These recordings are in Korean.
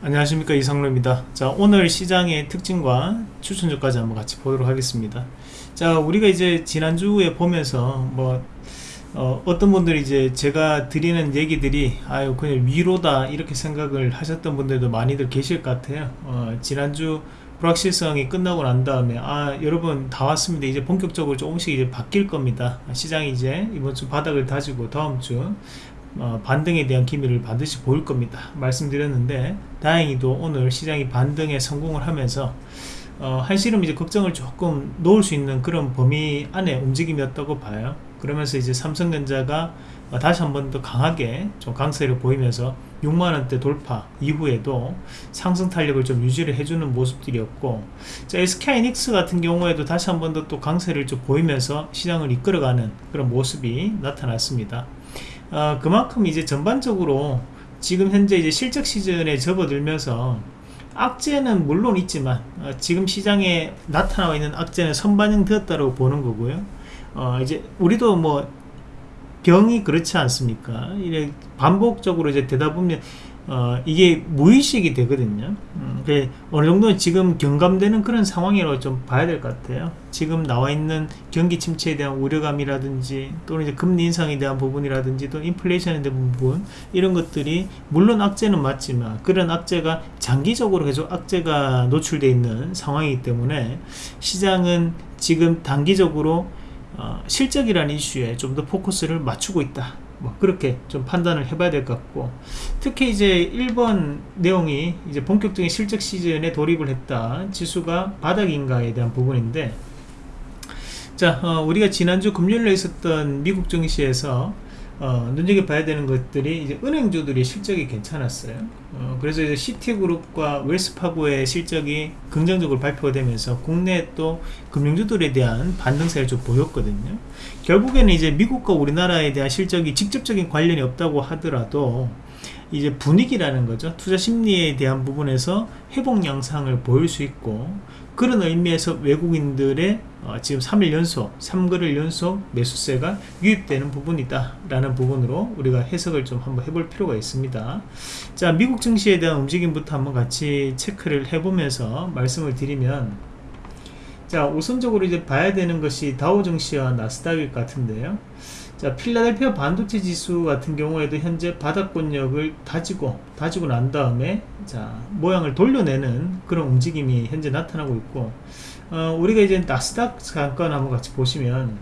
안녕하십니까 이상로입니다. 자 오늘 시장의 특징과 추천주까지 한번 같이 보도록 하겠습니다. 자 우리가 이제 지난주에 보면서 뭐 어, 떤 분들이 이제 제가 드리는 얘기들이 아유 그냥 위로다 이렇게 생각을 하셨던 분들도 많이들 계실 것 같아요. 어, 지난주 불확실성이 끝나고 난 다음에 아 여러분 다 왔습니다. 이제 본격적으로 조금씩 이제 바뀔 겁니다. 시장이 이제 이번 주 바닥을 다지고 다음 주 어, 반등에 대한 기미를 반드시 보일 겁니다. 말씀드렸는데 다행히도 오늘 시장이 반등에 성공을 하면서 어, 한시름 이제 걱정을 조금 놓을 수 있는 그런 범위 안에 움직임이었다고 봐요. 그러면서 이제 삼성전자가 어, 다시 한 번 더 강하게 좀 강세를 보이면서 6만원대 돌파 이후에도 상승 탄력을 좀 유지를 해주는 모습들이었고 자, SK이닉스 같은 경우에도 다시 한 번 더 또 강세를 좀 보이면서 시장을 이끌어가는 그런 모습이 나타났습니다 어, 그만큼 이제 전반적으로 지금 현재 이제 실적 시즌에 접어들면서 악재는 물론 있지만 어, 지금 시장에 나타나고 있는 악재는 선반영 되었다고 보는 거고요. 어, 이제 우리도 뭐 병이 그렇지 않습니까? 이래 반복적으로 이제 되다 보면 어, 이게 무의식이 되거든요. 음, 어느 정도 지금 경감되는 그런 상황이라고 좀 봐야 될 것 같아요. 지금 나와 있는 경기 침체에 대한 우려감이라든지 또는 이제 금리 인상에 대한 부분이라든지 또 인플레이션에 대한 부분 이런 것들이 물론 악재는 맞지만 그런 악재가 장기적으로 계속 악재가 노출되어 있는 상황이기 때문에 시장은 지금 단기적으로 어, 실적이라는 이슈에 좀 더 포커스를 맞추고 있다 뭐 그렇게 좀 판단을 해봐야 될 것 같고 특히 이제 1번 내용이 이제 본격적인 실적 시즌에 돌입을 했다. 지수가 바닥인가에 대한 부분인데 자 어, 우리가 지난주 금요일에 있었던 미국 증시에서 어, 눈여겨 봐야 되는 것들이 이제 은행주들이 실적이 괜찮았어요. 어, 그래서 이제 시티그룹과 웰스파고의 실적이 긍정적으로 발표가 되면서 국내 또 금융주들에 대한 반등세를 좀 보였거든요. 결국에는 이제 미국과 우리나라에 대한 실적이 직접적인 관련이 없다고 하더라도 이제 분위기라는 거죠. 투자 심리에 대한 부분에서 회복 양상을 보일 수 있고 그런 의미에서 외국인들의 어, 지금 3일 연속 3거를 연속 매수세가 유입되는 부분이다 라는 부분으로 우리가 해석을 좀 한번 해볼 필요가 있습니다. 자 미국 증시에 대한 움직임부터 한번 같이 체크를 해보면서 말씀을 드리면 자 우선적으로 이제 봐야 되는 것이 다우 증시와 나스닥일 것 같은데요 자 필라델피아 반도체 지수 같은 경우에도 현재 바닥권력을 다지고 다지고 난 다음에 자 모양을 돌려내는 그런 움직임이 현재 나타나고 있고 어, 우리가 이제 나스닥 잠깐 한번 같이 보시면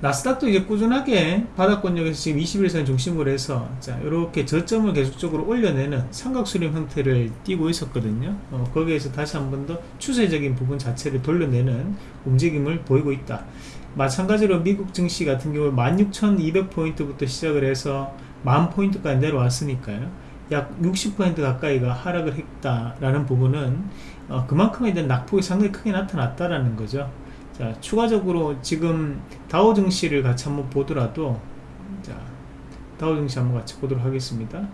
나스닥도 이제 꾸준하게 바닥권역에서 지금 21선 중심으로 해서 자 이렇게 저점을 계속적으로 올려내는 삼각수렴 형태를 띄고 있었거든요. 어, 거기에서 다시 한 번 더 추세적인 부분 자체를 돌려내는 움직임을 보이고 있다 마찬가지로 미국 증시 같은 경우 16,200포인트부터 시작을 해서 만 포인트까지 내려왔으니까요. 약 60% 가까이가 하락을 했다라는 부분은 어, 그만큼에 대한 낙폭이 상당히 크게 나타났다라는 거죠. 자 추가적으로 지금 다우 증시를 같이 한번 보더라도 자 다우 증시 한번 같이 보도록 하겠습니다. 음.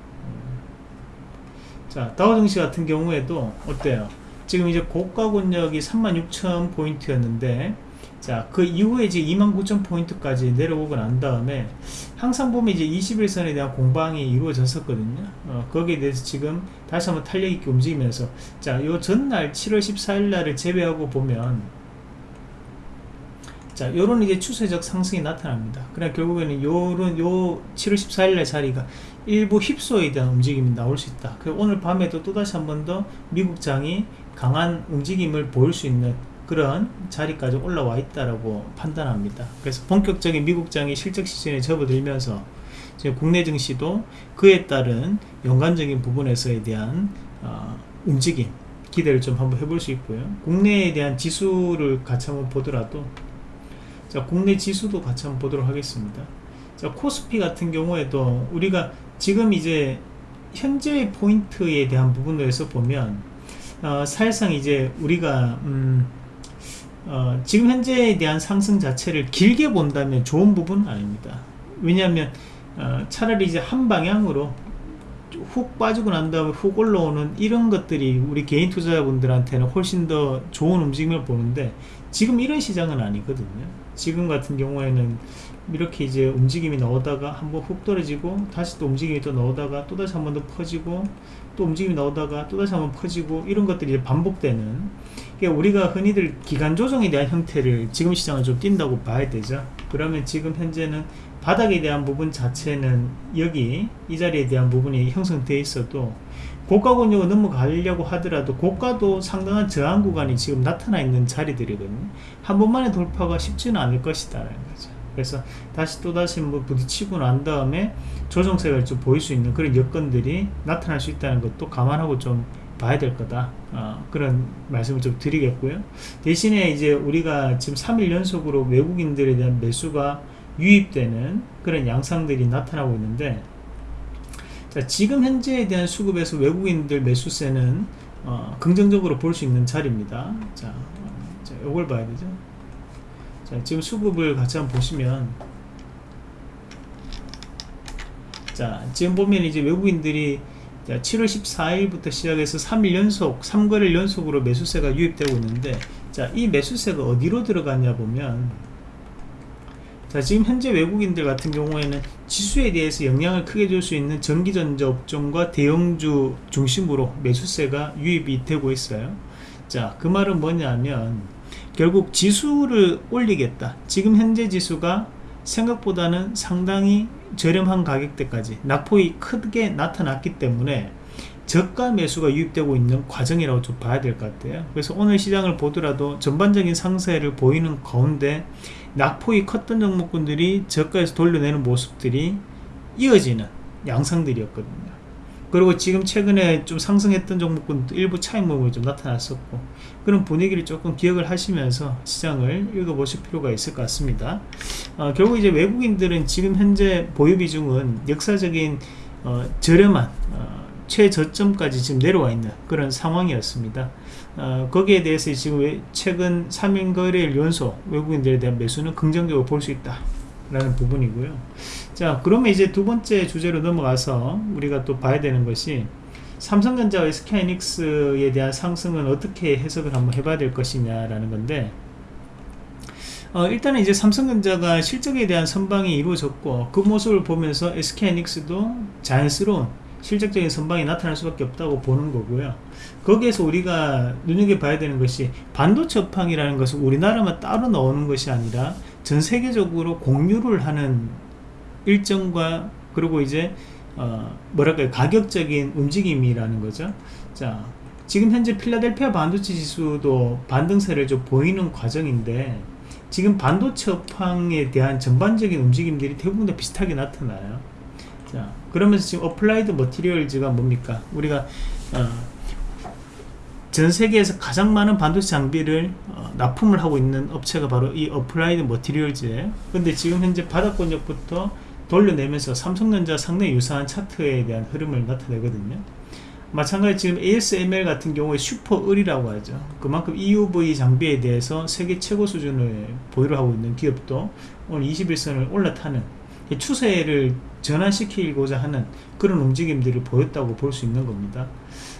자 다우 증시 같은 경우에도 어때요? 지금 이제 고가 권역이 36,000 포인트였는데 자, 그 이후에 이제 29,000포인트까지 내려오고 난 다음에 항상 보면 이제 21선에 대한 공방이 이루어졌었거든요. 어, 거기에 대해서 지금 다시 한번 탄력 있게 움직이면서 자, 요 전날 7월 14일 날을 제외하고 보면 자, 요런 이제 추세적 상승이 나타납니다. 그러나 결국에는 요런 요 7월 14일 날 자리가 일부 힙소에 대한 움직임이 나올 수 있다. 그 오늘 밤에도 또다시 한 번 더 미국장이 강한 움직임을 보일 수 있는 그런 자리까지 올라와 있다라고 판단합니다. 그래서 본격적인 미국장이 실적 시즌에 접어들면서 국내 증시도 그에 따른 연관적인 부분에서에 대한 어, 움직임 기대를 좀 한번 해볼 수 있고요. 국내에 대한 지수를 같이 한번 보더라도 자 국내 지수도 같이 한번 보도록 하겠습니다. 자 코스피 같은 경우에도 우리가 지금 이제 현재 포인트에 대한 부분에서 보면 어, 사실상 이제 우리가 음, 어, 지금 현재에 대한 상승 자체를 길게 본다면 좋은 부분은 아닙니다. 왜냐하면 어, 차라리 이제 한 방향으로 훅 빠지고 난 다음에 훅 올라오는 이런 것들이 우리 개인 투자자분들한테는 훨씬 더 좋은 움직임을 보는데 지금 이런 시장은 아니거든요. 지금 같은 경우에는 이렇게 이제 움직임이 나오다가 한번 훅 떨어지고 다시 또 움직임이 또 나오다가 또 다시 한 번 더 퍼지고 또 움직임이 나오다가 또 다시 한 번 퍼지고 이런 것들이 반복되는 우리가 흔히들 기간 조정에 대한 형태를 지금 시장을 좀 띈다고 봐야 되죠. 그러면 지금 현재는 바닥에 대한 부분 자체는 여기 이 자리에 대한 부분이 형성되어 있어도 고가 권역을 넘어가려고 하더라도 고가도 상당한 저항 구간이 지금 나타나 있는 자리들이거든요. 한 번만에 돌파가 쉽지는 않을 것이다 라는 거죠. 그래서 다시 또다시 뭐 부딪히고 난 다음에 조정세가 좀 보일 수 있는 그런 여건들이 나타날 수 있다는 것도 감안하고 좀 봐야 될 거다. 어, 그런 말씀을 좀 드리겠고요. 대신에 이제 우리가 지금 3일 연속으로 외국인들에 대한 매수가 유입되는 그런 양상들이 나타나고 있는데 자, 지금 현재에 대한 수급에서 외국인들 매수세는 어, 긍정적으로 볼 수 있는 자리입니다. 자, 어, 자 이걸 봐야 되죠. 자, 지금 수급을 같이 한번 보시면 자, 지금 보면 이제 외국인들이 자, 7월 14일부터 시작해서 3일 연속, 3거래일 연속으로 매수세가 유입되고 있는데 자, 이 매수세가 어디로 들어갔냐 보면 자, 지금 현재 외국인들 같은 경우에는 지수에 대해서 영향을 크게 줄 수 있는 전기전자 업종과 대형주 중심으로 매수세가 유입이 되고 있어요. 자, 그 말은 뭐냐면 결국 지수를 올리겠다. 지금 현재 지수가 생각보다는 상당히 저렴한 가격대까지 낙폭이 크게 나타났기 때문에 저가 매수가 유입되고 있는 과정이라고 좀 봐야 될 것 같아요. 그래서 오늘 시장을 보더라도 전반적인 상세를 보이는 가운데 낙폭이 컸던 종목군들이 저가에서 돌려내는 모습들이 이어지는 양상들이었거든요 그리고 지금 최근에 좀 상승했던 종목군 일부 차익 모음이 좀 나타났었고 그런 분위기를 조금 기억을 하시면서 시장을 읽어보실 필요가 있을 것 같습니다. 어, 결국 이제 외국인들은 지금 현재 보유 비중은 역사적인 어, 저렴한 어, 최저점까지 지금 내려와 있는 그런 상황이었습니다. 어, 거기에 대해서 지금 최근 3일 거래일 연속 외국인들에 대한 매수는 긍정적으로 볼 수 있다 라는 부분이고요 자 그러면 이제 두 번째 주제로 넘어가서 우리가 또 봐야 되는 것이 삼성전자와 SK이닉스에 대한 상승은 어떻게 해석을 한번 해봐야 될 것이냐 라는 건데 어, 일단은 이제 삼성전자가 실적에 대한 선방이 이루어졌고 그 모습을 보면서 SK이닉스도 자연스러운 실적적인 선방이 나타날 수밖에 없다고 보는 거고요. 거기에서 우리가 눈여겨봐야 되는 것이 반도체 업황이라는 것은 우리나라만 따로 나오는 것이 아니라 전 세계적으로 공유를 하는 일정과 그리고 이제 어 뭐랄까요? 가격적인 움직임이라는 거죠. 자 지금 현재 필라델피아 반도체 지수도 반등세를 좀 보이는 과정인데 지금 반도체 업황에 대한 전반적인 움직임들이 대부분 다 비슷하게 나타나요. 자 그러면서 지금 Applied Materials가 뭡니까? 우리가 어, 전 세계에서 가장 많은 반도체 장비를 어, 납품을 하고 있는 업체가 바로 이 Applied Materials예요. 근데 지금 현재 바닥권역부터 돌려내면서 삼성전자 상당히 유사한 차트에 대한 흐름을 나타내거든요. 마찬가지 지금 ASML 같은 경우에 슈퍼을이라고 하죠. 그만큼 EUV 장비에 대해서 세계 최고 수준을 보유를 하고 있는 기업도 오늘 21선을 올라타는 추세를 전환시키고자 하는 그런 움직임들을 보였다고 볼 수 있는 겁니다.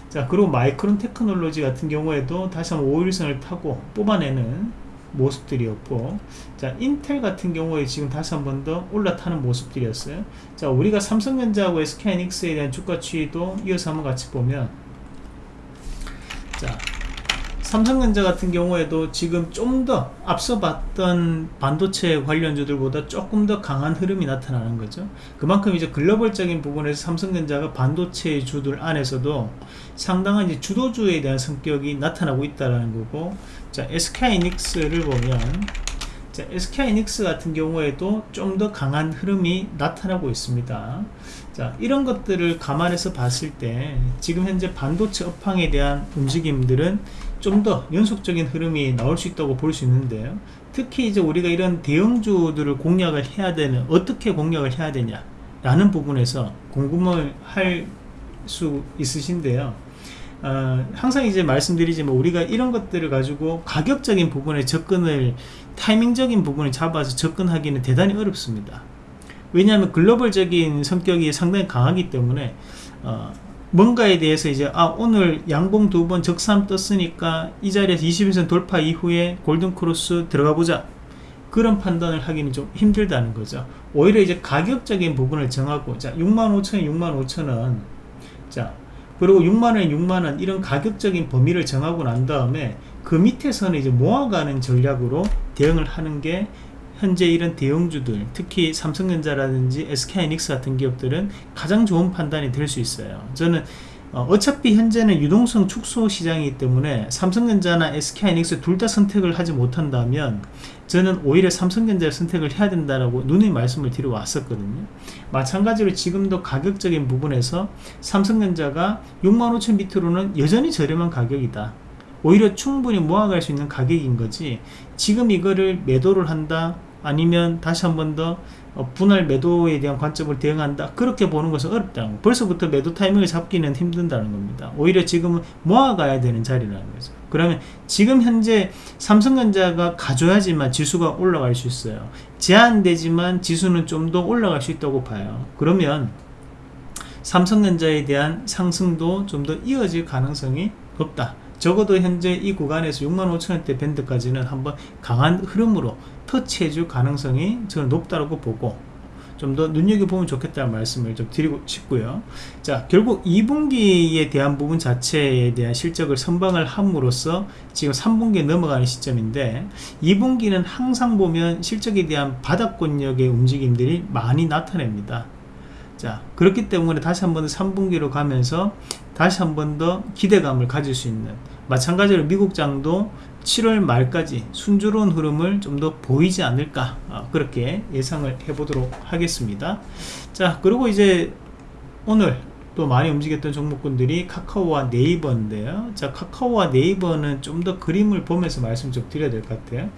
자 그리고 마이크론 테크놀로지 같은 경우에도 다시 한번 5일선을 타고 뽑아내는 모습들이었고 자 인텔 같은 경우에 지금 다시 한 번 더 올라타는 모습들이었어요. 자 우리가 삼성전자하고 SK이닉스에 대한 주가 추이도 이어서 한번 같이 보면 자 삼성전자 같은 경우에도 지금 좀 더 앞서 봤던 반도체 관련주들보다 조금 더 강한 흐름이 나타나는 거죠. 그만큼 이제 글로벌적인 부분에서 삼성전자가 반도체 주들 안에서도 상당한 이제 주도주에 대한 성격이 나타나고 있다는 거고 자 SK이닉스를 보면 자, SK이닉스 같은 경우에도 좀 더 강한 흐름이 나타나고 있습니다. 자 이런 것들을 감안해서 봤을 때 지금 현재 반도체 업황에 대한 움직임들은 좀 더 연속적인 흐름이 나올 수 있다고 볼 수 있는데요 특히 이제 우리가 이런 대형주들을 공략을 해야 되는 어떻게 공략을 해야 되냐 라는 부분에서 궁금을 할 수 있으신데요. 어, 항상 이제 말씀드리지만 우리가 이런 것들을 가지고 가격적인 부분에 접근을 타이밍적인 부분을 잡아서 접근하기는 대단히 어렵습니다. 왜냐하면 글로벌적인 성격이 상당히 강하기 때문에 어, 뭔가에 대해서 이제 아 오늘 양봉 두 번 적삼 떴으니까 이 자리에서 21선 돌파 이후에 골든크로스 들어가 보자. 그런 판단을 하기는 좀 힘들다는 거죠. 오히려 이제 가격적인 부분을 정하고 자 65,000원 65,000원 자 그리고 6만원 6만원 이런 가격적인 범위를 정하고 난 다음에 그 밑에서는 이제 모아가는 전략으로 대응을 하는 게 현재 이런 대형주들 특히 삼성전자라든지 SK하이닉스 같은 기업들은 가장 좋은 판단이 될 수 있어요. 저는 어, 차피 현재는 유동성 축소 시장이기 때문에 삼성전자나 SK하이닉스 둘 다 선택을 하지 못한다면 저는 오히려 삼성전자를 선택을 해야 된다라고 누누이 말씀을 드려 왔었거든요. 마찬가지로 지금도 가격적인 부분에서 삼성전자가 65,000 밑으로는 여전히 저렴한 가격이다. 오히려 충분히 모아갈 수 있는 가격인 거지 지금 이거를 매도를 한다 아니면 다시 한 번더 어, 분할 매도에 대한 관점을 대응한다. 그렇게 보는 것은 어렵다. 벌써부터 매도 타이밍을 잡기는 힘든다는 겁니다. 오히려 지금은 모아가야 되는 자리라는 거죠. 그러면 지금 현재 삼성전자가 가져야지만 지수가 올라갈 수 있어요. 제한되지만 지수는 좀 더 올라갈 수 있다고 봐요. 그러면 삼성전자에 대한 상승도 좀 더 이어질 가능성이 높다. 적어도 현재 이 구간에서 65,000원대 밴드까지는 한번 강한 흐름으로 터치해줄 가능성이 저는 높다고 보고 좀 더 눈여겨보면 좋겠다는 말씀을 좀 드리고 싶고요. 자 결국 2분기에 대한 부분 자체에 대한 실적을 선방을 함으로써 지금 3분기에 넘어가는 시점인데 2분기는 항상 보면 실적에 대한 바닥권력의 움직임들이 많이 나타냅니다. 자 그렇기 때문에 다시 한번 3분기로 가면서 다시 한 번 더 기대감을 가질 수 있는 마찬가지로 미국장도 7월 말까지 순조로운 흐름을 좀 더 보이지 않을까 어, 그렇게 예상을 해보도록 하겠습니다. 자 그리고 이제 오늘 또 많이 움직였던 종목군들이 카카오와 네이버인데요. 자 카카오와 네이버는 좀 더 그림을 보면서 말씀 좀 드려야 될 것 같아요.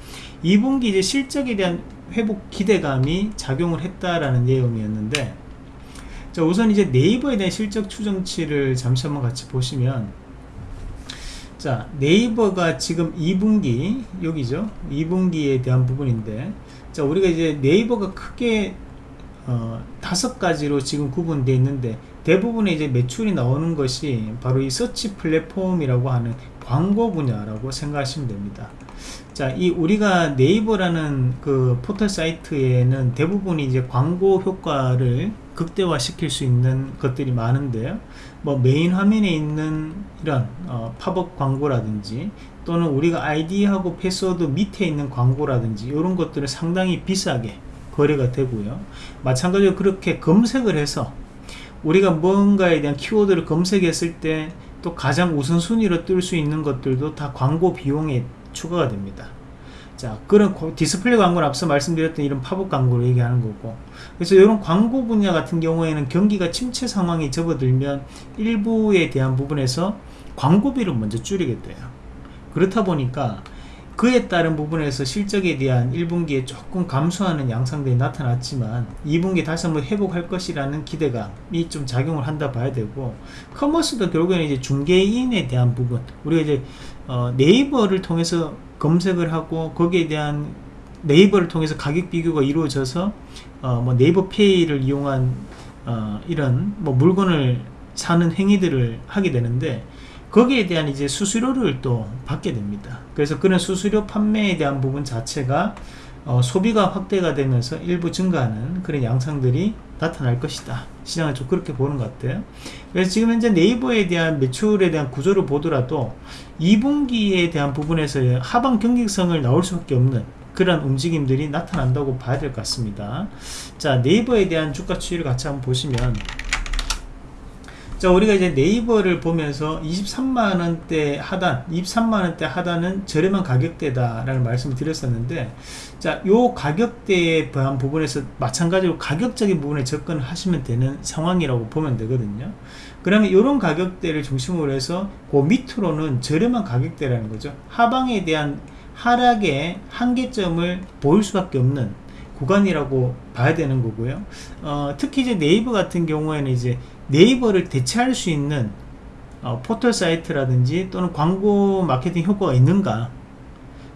2분기 이제 실적에 대한 회복 기대감이 작용을 했다라는 내용이었는데 자 우선 이제 네이버에 대한 실적 추정치를 잠시 한번 같이 보시면 자 네이버가 지금 2분기 여기죠 2분기에 대한 부분인데 자 우리가 이제 네이버가 크게 어, 다섯 가지로 지금 구분되어 있는데 대부분의 이제 매출이 나오는 것이 바로 이 서치 플랫폼이라고 하는 광고 분야라고 생각하시면 됩니다 자, 이 우리가 네이버라는 그 포털 사이트에는 대부분이 이제 광고 효과를 극대화 시킬 수 있는 것들이 많은데요. 뭐 메인 화면에 있는 이런 어, 팝업 광고라든지 또는 우리가 아이디하고 패스워드 밑에 있는 광고라든지 이런 것들은 상당히 비싸게 거래가 되고요. 마찬가지로 그렇게 검색을 해서 우리가 뭔가에 대한 키워드를 검색했을 때 또 가장 우선순위로 뜰 수 있는 것들도 다 광고 비용에 추가가 됩니다. 자, 그런 디스플레이 광고는 앞서 말씀드렸던 이런 팝업 광고를 얘기하는 거고. 그래서 이런 광고 분야 같은 경우에는 경기가 침체 상황이 접어들면 일부에 대한 부분에서 광고비를 먼저 줄이게 돼요. 그렇다 보니까 그에 따른 부분에서 실적에 대한 1분기에 조금 감소하는 양상들이 나타났지만 2분기에 다시 한번 회복할 것이라는 기대감이 좀 작용을 한다 봐야 되고 커머스도 결국에는 이제 중개인에 대한 부분 우리가 이제 어, 네이버를 통해서 검색을 하고 거기에 대한 네이버를 통해서 가격 비교가 이루어져서 어, 뭐 네이버 페이를 이용한 어, 이런 뭐 물건을 사는 행위들을 하게 되는데 거기에 대한 이제 수수료를 또 받게 됩니다. 그래서 그런 수수료 판매에 대한 부분 자체가 어, 소비가 확대가 되면서 일부 증가하는 그런 양상들이 나타날 것이다. 시장을 좀 그렇게 보는 것 같아요. 그래서 지금 현재 네이버에 대한 매출에 대한 구조를 보더라도 2분기에 대한 부분에서 하방 경직성을 나올 수밖에 없는 그런 움직임들이 나타난다고 봐야 될 것 같습니다. 자, 네이버에 대한 주가 추이를 같이 한번 보시면 자 우리가 이제 네이버를 보면서 23만원대 하단 23만원대 하단은 저렴한 가격대다 라는 말씀을 드렸었는데 자요 가격대에 대한 부분에서 마찬가지로 가격적인 부분에 접근을 하시면 되는 상황이라고 보면 되거든요 그러면 이런 가격대를 중심으로 해서 그 밑으로는 저렴한 가격대라는 거죠. 하방에 대한 하락의 한계점을 보일 수밖에 없는 구간이라고 봐야 되는 거고요. 어, 특히 이제 네이버 같은 경우에는 이제 네이버를 대체할 수 있는 어, 포털 사이트라든지 또는 광고 마케팅 효과가 있는가?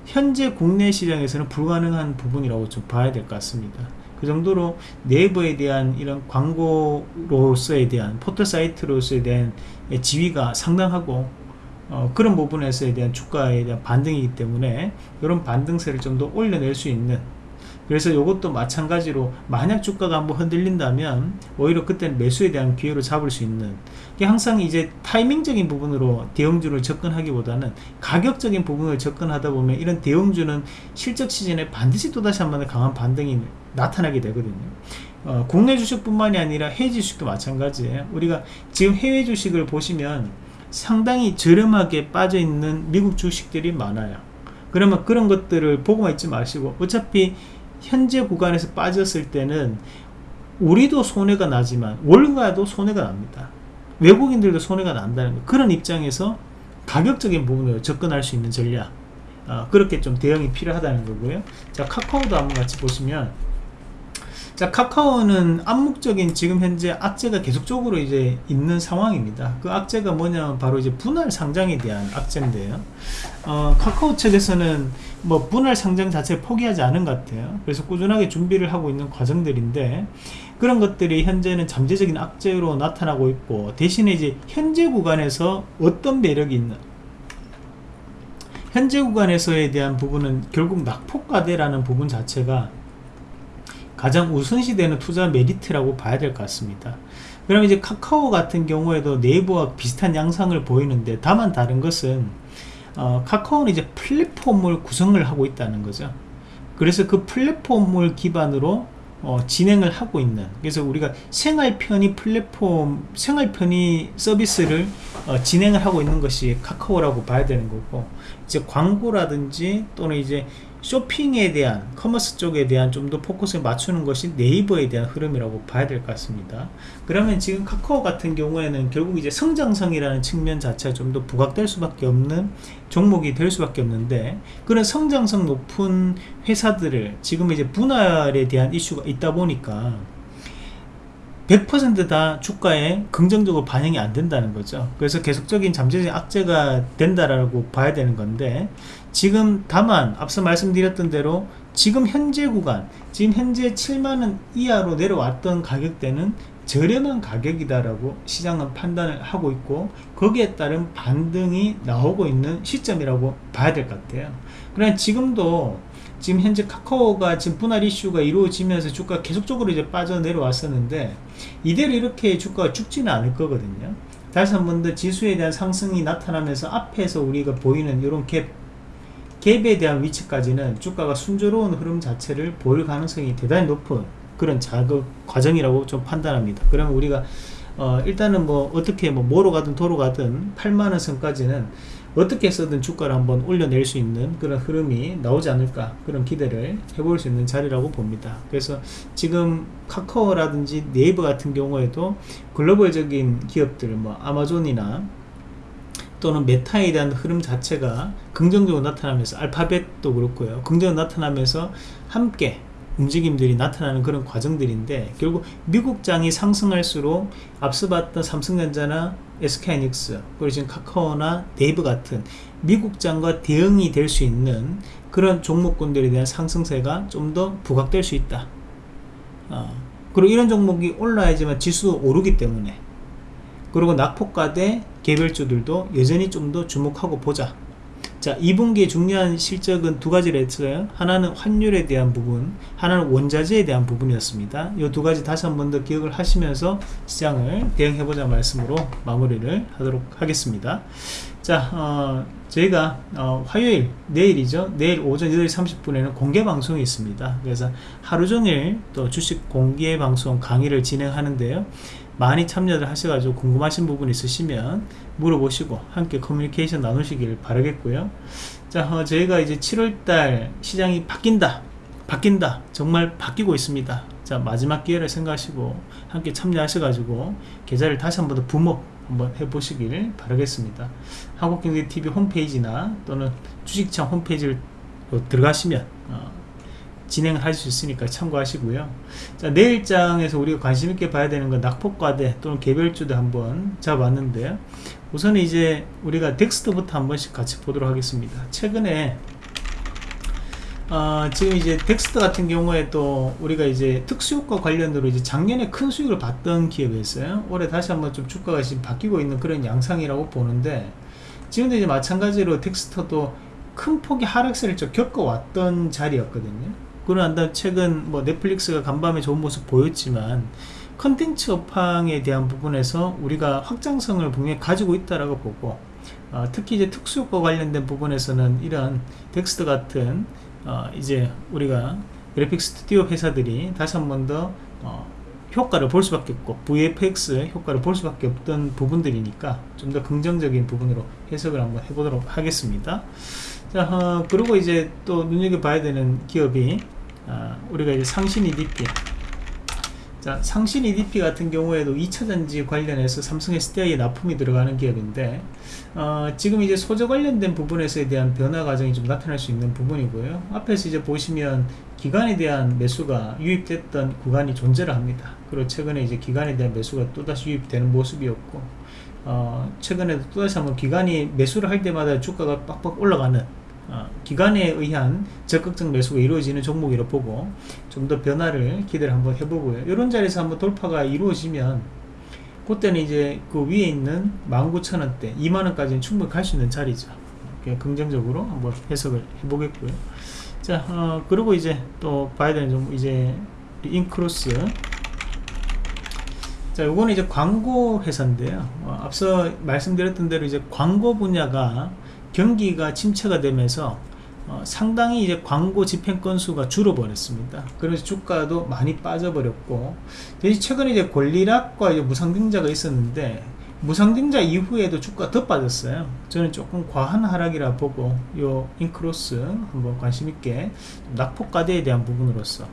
현재 국내 시장에서는 불가능한 부분이라고 좀 봐야 될 것 같습니다 그 정도로 네이버에 대한 이런 광고로서에 대한 포털 사이트로서에 대한 지위가 상당하고 어, 그런 부분에서에 대한 주가에 대한 반등이기 때문에 이런 반등세를 좀 더 올려낼 수 있는 그래서 이것도 마찬가지로 만약 주가가 한번 흔들린다면 오히려 그때는 매수에 대한 기회로 잡을 수 있는 항상 이제 타이밍적인 부분으로 대형주를 접근하기보다는 가격적인 부분을 접근하다 보면 이런 대형주는 실적 시즌에 반드시 또다시 한번 강한 반등이 나타나게 되거든요. 어, 국내 주식뿐만이 아니라 해외 주식도 마찬가지예요 우리가 지금 해외 주식을 보시면 상당히 저렴하게 빠져 있는 미국 주식들이 많아요. 그러면 그런 것들을 보고만 있지 마시고 어차피 현재 구간에서 빠졌을 때는 우리도 손해가 나지만 월가도 손해가 납니다. 외국인들도 손해가 난다는 거. 그런 입장에서 가격적인 부분으로 접근할 수 있는 전략. 어, 그렇게 좀 대응이 필요하다는 거고요. 자 카카오도 한번 같이 보시면 자 카카오는 암묵적인 지금 현재 악재가 계속적으로 이제 있는 상황입니다. 그 악재가 뭐냐면 바로 이제 분할 상장에 대한 악재인데요. 어, 카카오 측에서는 뭐 분할 상장 자체를 포기하지 않은 것 같아요. 그래서 꾸준하게 준비를 하고 있는 과정들인데 그런 것들이 현재는 잠재적인 악재로 나타나고 있고 대신에 이제 현재 구간에서 어떤 매력이 있는 현재 구간에서에 대한 부분은 결국 낙폭과대라는 부분 자체가 가장 우선시되는 투자 메리트라고 봐야 될 것 같습니다. 그럼 이제 카카오 같은 경우에도 네이버와 비슷한 양상을 보이는데 다만 다른 것은 어, 카카오는 이제 플랫폼을 구성을 하고 있다는 거죠. 그래서 그 플랫폼을 기반으로 어, 진행을 하고 있는 그래서 우리가 생활 편의 플랫폼 생활 편의 서비스를 어, 진행을 하고 있는 것이 카카오라고 봐야 되는 거고 이제 광고라든지 또는 이제 쇼핑에 대한 commerce 쪽에 대한 좀 더 포커스를 맞추는 것이 네이버에 대한 흐름이라고 봐야 될 것 같습니다. 그러면 지금 카카오 같은 경우에는 결국 이제 성장성이라는 측면 자체가 좀 더 부각될 수밖에 없는 종목이 될 수밖에 없는데 그런 성장성 높은 회사들을 지금 이제 분할에 대한 이슈가 있다 보니까 100%다 주가에 긍정적으로 반영이 안 된다는 거죠. 그래서 계속적인 잠재적인 악재가 된다라고 봐야 되는 건데 지금 다만 앞서 말씀드렸던 대로 지금 현재 구간 지금 현재 7만원 이하로 내려왔던 가격대는 저렴한 가격이다라고 시장은 판단을 하고 있고 거기에 따른 반등이 나오고 있는 시점이라고 봐야 될 것 같아요. 그러나 지금도 지금 현재 카카오가 지금 분할 이슈가 이루어지면서 주가가 계속적으로 이제 빠져내려왔었는데 이대로 이렇게 주가가 죽지는 않을 거거든요. 다시 한 번 더 지수에 대한 상승이 나타나면서 앞에서 우리가 보이는 이런 갭 갭에 대한 위치까지는 주가가 순조로운 흐름 자체를 보일 가능성이 대단히 높은 그런 작업 과정이라고 좀 판단합니다. 그러면 우리가 어 일단은 뭐 어떻게 뭐 뭐로 가든 도로 가든 8만원 선까지는 어떻게 해서든 주가를 한번 올려낼 수 있는 그런 흐름이 나오지 않을까 그런 기대를 해볼 수 있는 자리라고 봅니다. 그래서 지금 카카오라든지 네이버 같은 경우에도 글로벌적인 기업들 뭐 아마존이나 또는 메타에 대한 흐름 자체가 긍정적으로 나타나면서 알파벳도 그렇고요 긍정적으로 나타나면서 함께 움직임들이 나타나는 그런 과정들인데 결국 미국장이 상승할수록 앞서 봤던 삼성전자나 SK하이닉스 그리고 지금 카카오나 네이버 같은 미국장과 대응이 될 수 있는 그런 종목군들에 대한 상승세가 좀 더 부각될 수 있다. 어, 그리고 이런 종목이 올라야지만 지수 오르기 때문에. 그리고 낙폭과 대 개별주들도 여전히 좀 더 주목하고 보자 자 2분기에 중요한 실적은 두 가지를 했어요. 하나는 환율에 대한 부분 하나는 원자재에 대한 부분이었습니다. 이 두 가지 다시 한 번 더 기억을 하시면서 시장을 대응해보자 말씀으로 마무리를 하도록 하겠습니다. 자 어, 저희가 어, 화요일 내일이죠. 내일 오전 8시 30분에는 공개 방송이 있습니다. 그래서 하루 종일 또 주식 공개 방송 강의를 진행하는데요 많이 참여를 하셔가지고 궁금하신 부분 있으시면 물어보시고 함께 커뮤니케이션 나누시길 바라겠고요. 자 어, 저희가 이제 7월달 시장이 바뀐다 바뀐다 정말 바뀌고 있습니다. 자 마지막 기회를 생각하시고 함께 참여하셔가지고 계좌를 다시 한번 더 부목 한번 해보시길 바라겠습니다. 한국경제TV 홈페이지나 또는 주식창 홈페이지를 들어가시면 어, 진행을 할수 있으니까 참고하시고요. 자 내일장에서 우리가 관심있게 봐야 되는 건 낙폭과대 또는 개별주도 한번 잡았는데요 우선 이제 우리가 덱스터부터 한 번씩 같이 보도록 하겠습니다. 최근에 어, 지금 이제 덱스터 같은 경우에 또 우리가 이제 특수효과 관련으로 이제 작년에 큰 수익을 봤던 기업이었어요. 올해 다시 한번 좀 주가가 지금 바뀌고 있는 그런 양상이라고 보는데 지금도 이제 마찬가지로 덱스터도 큰 폭의 하락세를 좀 겪어왔던 자리였거든요 그러나 다음 최근 뭐 넷플릭스가 간밤에 좋은 모습 보였지만 컨텐츠 업황에 대한 부분에서 우리가 확장성을 분명히 가지고 있다라고 보고 어, 특히 이제 특수효과 관련된 부분에서는 이런 덱스터 같은 어, 이제 우리가 그래픽 스튜디오 회사들이 다시 한 번 더 어, 효과를 볼 수밖에 없고 VFX 효과를 볼 수밖에 없던 부분들이니까 좀 더 긍정적인 부분으로 해석을 한번 해보도록 하겠습니다. 자 어, 그리고 이제 또 눈여겨봐야 되는 기업이 아, 우리가 이제 상신 EDP 자, 상신 EDP 같은 경우에도 2차전지 관련해서 삼성 SDI에 납품이 들어가는 기업인데 어, 지금 이제 소재 관련된 부분에서에 대한 변화 과정이 좀 나타날 수 있는 부분이고요. 앞에서 이제 보시면 기간에 대한 매수가 유입됐던 구간이 존재를 합니다. 그리고 최근에 이제 기간에 대한 매수가 또다시 유입되는 모습이었고 어, 최근에도 또다시 한번 기간이 매수를 할 때마다 주가가 빡빡 올라가는 어, 기간에 의한 적극적 매수가 이루어지는 종목이라 보고 좀 더 변화를 기대를 한번 해보고요. 이런 자리에서 한번 돌파가 이루어지면 그때는 이제 그 위에 있는 19,000원대, 2만원까지는 충분히 갈 수 있는 자리죠. 긍정적으로 한번 해석을 해보겠고요. 자, 어, 그리고 이제 또 봐야 되는 좀 이제 인크로스. 자, 요거는 이제 광고 회사인데요. 어, 앞서 말씀드렸던 대로 이제 광고 분야가 경기가 침체가 되면서 어, 상당히 이제 광고 집행 건수가 줄어버렸습니다. 그래서 주가도 많이 빠져버렸고, 대신 최근에 이제 권리락과 이제 무상증자가 있었는데, 무상증자 이후에도 주가 더 빠졌어요. 저는 조금 과한 하락이라 보고, 요 인크로스 한번 관심있게 낙폭과대에 대한 부분으로서,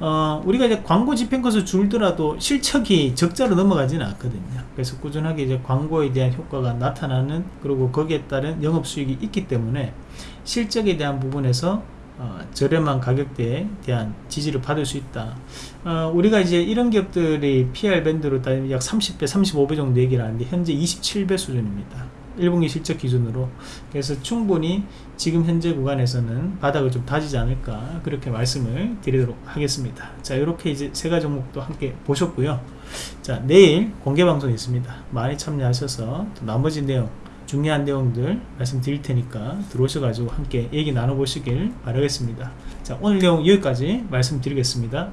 어, 우리가 이제 광고 집행 건수 줄더라도 실적이 적자로 넘어가지는 않거든요. 그래서 꾸준하게 이제 광고에 대한 효과가 나타나는, 그리고 거기에 따른 영업수익이 있기 때문에, 실적에 대한 부분에서 어, 저렴한 가격대에 대한 지지를 받을 수 있다. 어, 우리가 이제 이런 기업들이 PR 밴드로 따지면 약 30배, 35배 정도 얘기를 하는데 현재 27배 수준입니다. 1분기 실적 기준으로 그래서 충분히 지금 현재 구간에서는 바닥을 좀 다지지 않을까 그렇게 말씀을 드리도록 하겠습니다 자 이렇게 이제 세 가지 종목도 함께 보셨고요 자 내일 공개 방송 있습니다 많이 참여하셔서 나머지 내용 중요한 내용들 말씀드릴 테니까 들어오셔가지고 함께 얘기 나눠보시길 바라겠습니다. 자, 오늘 내용 여기까지 말씀드리겠습니다.